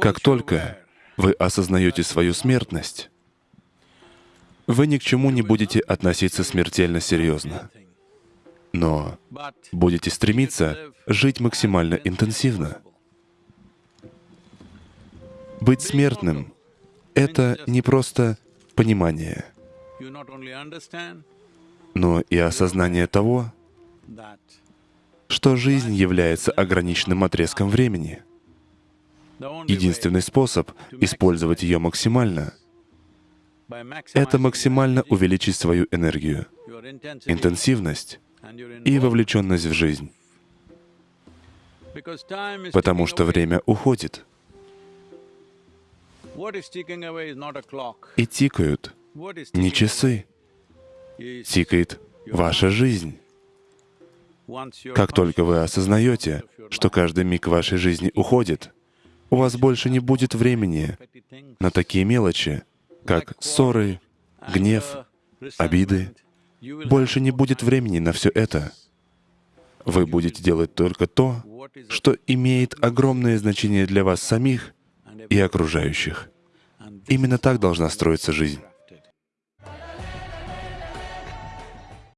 Как только вы осознаете свою смертность, вы ни к чему не будете относиться смертельно серьезно, но будете стремиться жить максимально интенсивно. Быть смертным — это не просто понимание, но и осознание того, что жизнь является ограниченным отрезком времени. Единственный способ использовать ее максимально — это максимально увеличить свою энергию, интенсивность и вовлеченность в жизнь. Потому что время уходит. И тикают не часы, тикает ваша жизнь. Как только вы осознаете, что каждый миг вашей жизни уходит, у вас больше не будет времени на такие мелочи, как ссоры, гнев, обиды. Больше не будет времени на все это. Вы будете делать только то, что имеет огромное значение для вас самих и окружающих. Именно так должна строиться жизнь.